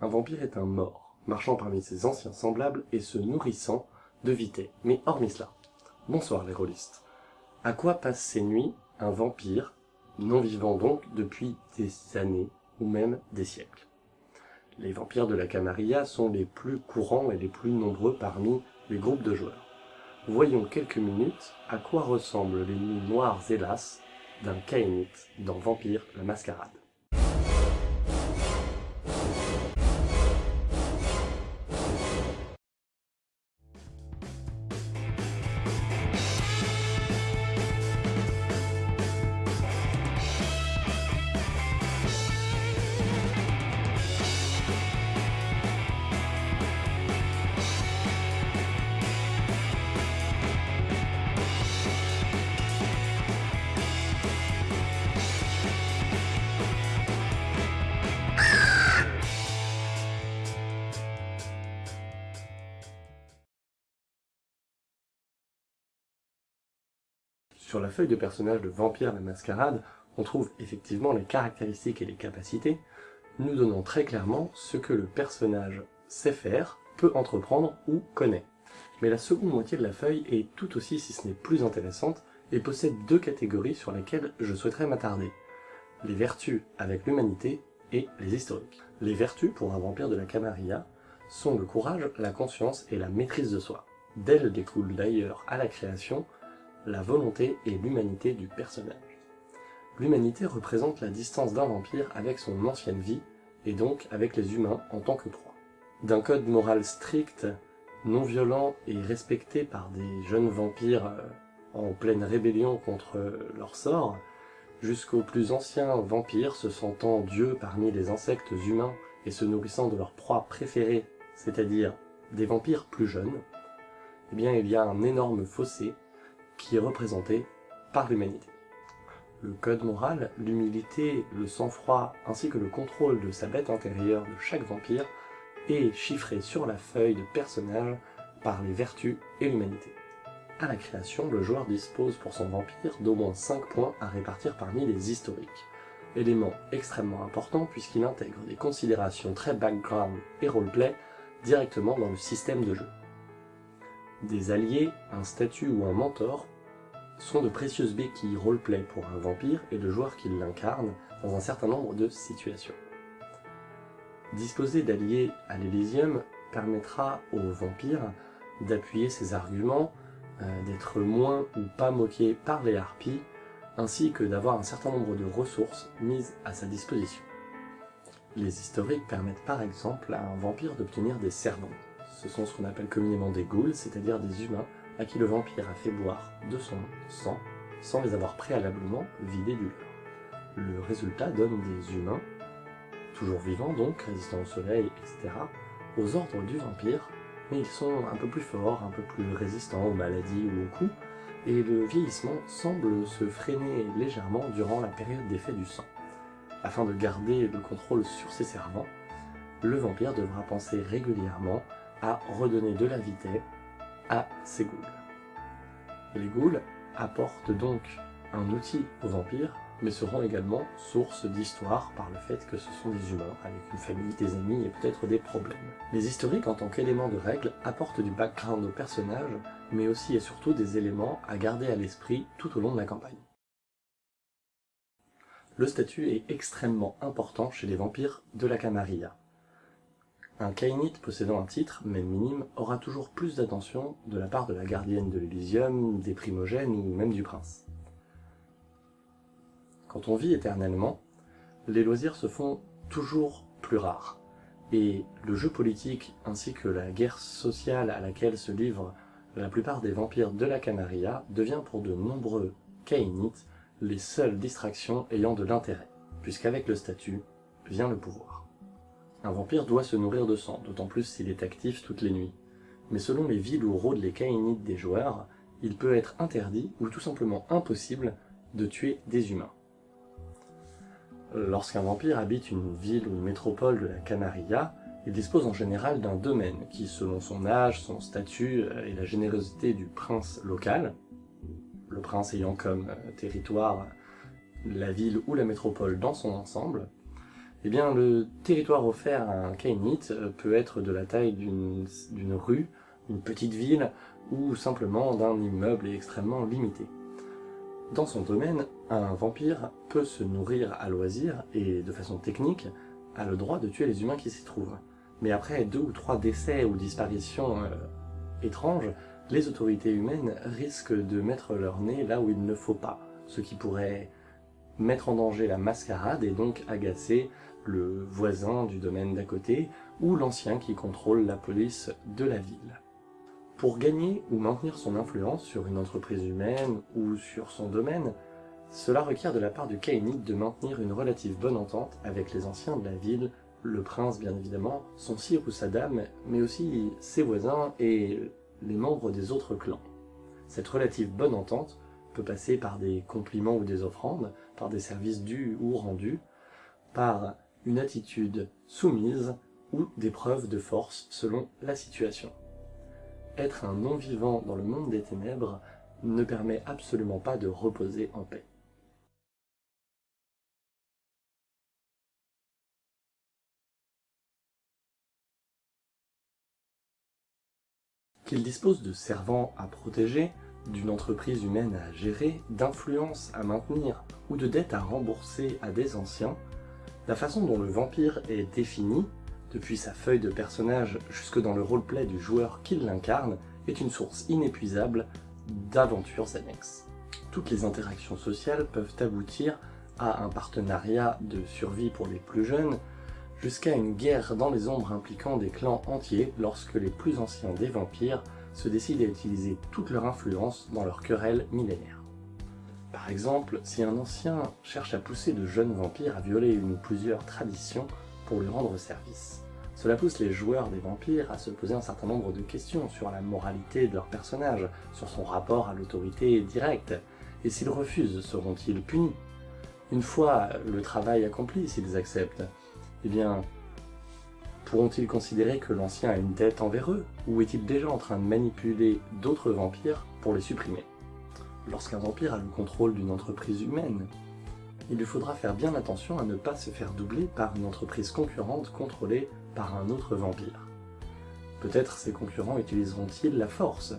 Un vampire est un mort, marchant parmi ses anciens semblables et se nourrissant de vité. Mais hormis cela, bonsoir les rôlistes. À quoi passe ces nuits un vampire, non vivant donc depuis des années ou même des siècles? Les vampires de la Camarilla sont les plus courants et les plus nombreux parmi les groupes de joueurs. Voyons quelques minutes à quoi ressemblent les nuits noires hélas d'un Kainite dans Vampire la Mascarade. Sur la feuille de personnage de Vampire la Mascarade, on trouve effectivement les caractéristiques et les capacités, nous donnant très clairement ce que le personnage sait faire, peut entreprendre ou connaît. Mais la seconde moitié de la feuille est tout aussi, si ce n'est plus intéressante, et possède deux catégories sur lesquelles je souhaiterais m'attarder. Les vertus avec l'humanité et les historiques. Les vertus, pour un vampire de la Camarilla, sont le courage, la conscience et la maîtrise de soi. D'elles découle d'ailleurs à la création la volonté et l'humanité du personnage. L'humanité représente la distance d'un vampire avec son ancienne vie, et donc avec les humains en tant que proie. D'un code moral strict, non violent et respecté par des jeunes vampires euh, en pleine rébellion contre leur sort, jusqu'aux plus anciens vampires se sentant dieux parmi les insectes humains et se nourrissant de leur proie préférée, c'est-à-dire des vampires plus jeunes, eh bien il y a un énorme fossé qui est représenté par l'humanité. Le code moral, l'humilité, le sang-froid ainsi que le contrôle de sa bête intérieure de chaque vampire est chiffré sur la feuille de personnage par les vertus et l'humanité. À la création, le joueur dispose pour son vampire d'au moins 5 points à répartir parmi les historiques, élément extrêmement important puisqu'il intègre des considérations très background et roleplay directement dans le système de jeu. Des alliés, un statut ou un mentor sont de précieuses béquilles roleplay pour un vampire et le joueur qui l'incarne dans un certain nombre de situations. Disposer d'alliés à l'Elysium permettra au vampire d'appuyer ses arguments, euh, d'être moins ou pas moqué par les harpies, ainsi que d'avoir un certain nombre de ressources mises à sa disposition. Les historiques permettent par exemple à un vampire d'obtenir des servants, ce sont ce qu'on appelle communément des ghouls, c'est-à-dire des humains à qui le vampire a fait boire de son sang sans les avoir préalablement vidés du leur. Le résultat donne des humains, toujours vivants donc, résistants au soleil, etc., aux ordres du vampire, mais ils sont un peu plus forts, un peu plus résistants aux maladies ou aux coups, et le vieillissement semble se freiner légèrement durant la période d'effet du sang. Afin de garder le contrôle sur ses servants, le vampire devra penser régulièrement à redonner de la vitesse à ses ghouls. Les ghouls apportent donc un outil aux vampires, mais seront également source d'histoire par le fait que ce sont des humains, avec une famille, des amis et peut-être des problèmes. Les historiques en tant qu'éléments de règle apportent du background aux personnages, mais aussi et surtout des éléments à garder à l'esprit tout au long de la campagne. Le statut est extrêmement important chez les vampires de la Camarilla. Un Kainite possédant un titre, même minime, aura toujours plus d'attention de la part de la gardienne de l'Elysium, des primogènes ou même du prince. Quand on vit éternellement, les loisirs se font toujours plus rares, et le jeu politique ainsi que la guerre sociale à laquelle se livrent la plupart des vampires de la Camarilla devient pour de nombreux Kainites les seules distractions ayant de l'intérêt, puisqu'avec le statut vient le pouvoir. Un vampire doit se nourrir de sang, d'autant plus s'il est actif toutes les nuits. Mais selon les villes où rôdent les caïnites des joueurs, il peut être interdit ou tout simplement impossible de tuer des humains. Lorsqu'un vampire habite une ville ou une métropole de la Camarilla, il dispose en général d'un domaine qui, selon son âge, son statut euh, et la générosité du prince local, le prince ayant comme euh, territoire la ville ou la métropole dans son ensemble, Eh bien, le territoire offert à un Kainite peut être de la taille d'une rue, une petite ville, ou simplement d'un immeuble extrêmement limité. Dans son domaine, un vampire peut se nourrir à loisir et de façon technique a le droit de tuer les humains qui s'y trouvent. Mais après deux ou trois décès ou disparitions euh, étranges, les autorités humaines risquent de mettre leur nez là où il ne faut pas, ce qui pourrait mettre en danger la mascarade et donc agacer le voisin du domaine d'à côté ou l'ancien qui contrôle la police de la ville. Pour gagner ou maintenir son influence sur une entreprise humaine ou sur son domaine, cela requiert de la part du Kainite de maintenir une relative bonne entente avec les anciens de la ville, le prince bien évidemment, son sire ou sa dame, mais aussi ses voisins et les membres des autres clans. Cette relative bonne entente peut passer par des compliments ou des offrandes, par des services dus ou rendus, par une attitude soumise ou des preuves de force selon la situation être un non-vivant dans le monde des ténèbres ne permet absolument pas de reposer en paix. Qu'il dispose de servants à protéger, d'une entreprise humaine à gérer, d'influence à maintenir ou de dettes à rembourser à des anciens, la façon dont le vampire est défini depuis sa feuille de personnage jusque dans le roleplay du joueur qui l'incarne, est une source inépuisable d'aventures annexes. Toutes les interactions sociales peuvent aboutir à un partenariat de survie pour les plus jeunes, jusqu'à une guerre dans les ombres impliquant des clans entiers lorsque les plus anciens des vampires se décident à utiliser toute leur influence dans leur querelle millénaire. Par exemple, si un ancien cherche à pousser de jeunes vampires à violer une ou plusieurs traditions, pour lui rendre service. Cela pousse les joueurs des vampires à se poser un certain nombre de questions sur la moralité de leur personnage, sur son rapport à l'autorité directe, et s'ils refusent, seront-ils punis? Une fois le travail accompli, s'ils acceptent, eh bien, pourront-ils considérer que l'ancien a une dette envers eux, ou est-il déjà en train de manipuler d'autres vampires pour les supprimer? Lorsqu'un vampire a le contrôle d'une entreprise humaine, il lui faudra faire bien attention à ne pas se faire doubler par une entreprise concurrente contrôlée par un autre vampire. Peut-être ces concurrents utiliseront-ils la force.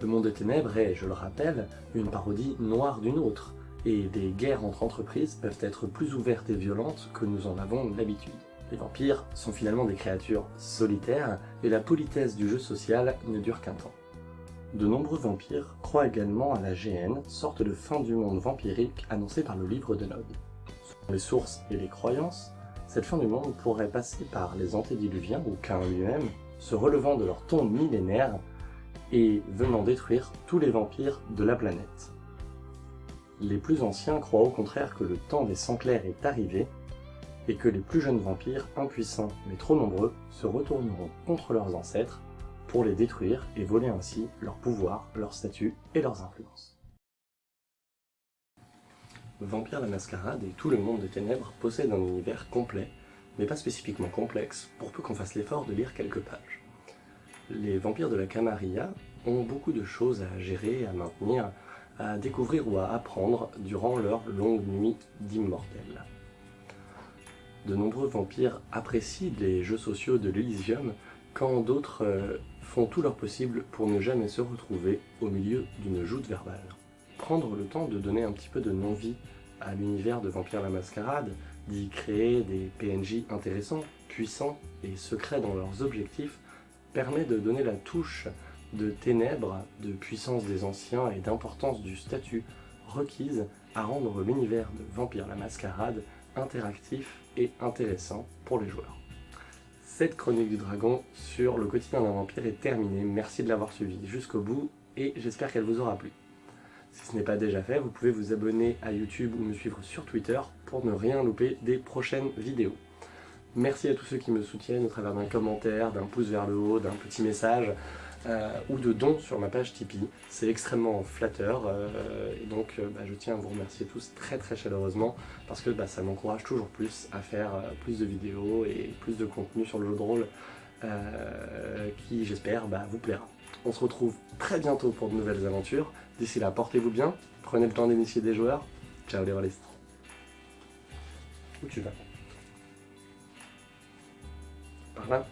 Le monde des ténèbres est, je le rappelle, une parodie noire d'une autre, et des guerres entre entreprises peuvent être plus ouvertes et violentes que nous en avons l'habitude. Les vampires sont finalement des créatures solitaires, et la politesse du jeu social ne dure qu'un temps. De nombreux vampires croient également à la GN, sorte de fin du monde vampirique annoncée par le livre de Nod. Selon les sources et les croyances, cette fin du monde pourrait passer par les antédiluviens ou Cain lui-même, se relevant de leur tombe millénaire et venant détruire tous les vampires de la planète. Les plus anciens croient au contraire que le temps des sangs clairs est arrivé et que les plus jeunes vampires, impuissants mais trop nombreux, se retourneront contre leurs ancêtres pour les détruire et voler ainsi leur pouvoir, leur statut et leurs influences. Vampire la Mascarade et tout le monde des ténèbres possèdent un univers complet, mais pas spécifiquement complexe, pour peu qu'on fasse l'effort de lire quelques pages. Les vampires de la Camarilla ont beaucoup de choses à gérer, à maintenir, à découvrir ou à apprendre durant leur longue nuit d'immortels. De nombreux vampires apprécient les jeux sociaux de l'Elysium, quand d'autres euh, font tout leur possible pour ne jamais se retrouver au milieu d'une joute verbale. Prendre le temps de donner un petit peu de non-vie à l'univers de Vampire la Mascarade, d'y créer des PNJ intéressants, puissants et secrets dans leurs objectifs, permet de donner la touche de ténèbres, de puissance des anciens et d'importance du statut requise à rendre l'univers de Vampire la Mascarade interactif et intéressant pour les joueurs. Cette chronique du dragon sur le quotidien d'un vampire est terminée. Merci de l'avoir suivi jusqu'au bout et j'espère qu'elle vous aura plu. Si ce n'est pas déjà fait, vous pouvez vous abonner à YouTube ou me suivre sur Twitter pour ne rien louper des prochaines vidéos. Merci à tous ceux qui me soutiennent au travers d'un commentaire, d'un pouce vers le haut, d'un petit message. Euh, ou de dons sur ma page Tipeee. C'est extrêmement flatteur euh, et donc euh, bah, je tiens à vous remercier tous très très chaleureusement parce que bah, ça m'encourage toujours plus à faire plus de vidéos et plus de contenu sur le jeu de rôle qui j'espère bah, vous plaira. On se retrouve très bientôt pour de nouvelles aventures. D'ici là, portez-vous bien, prenez le temps d'initier des joueurs. Ciao les rôlistes. Où tu vas? Par là?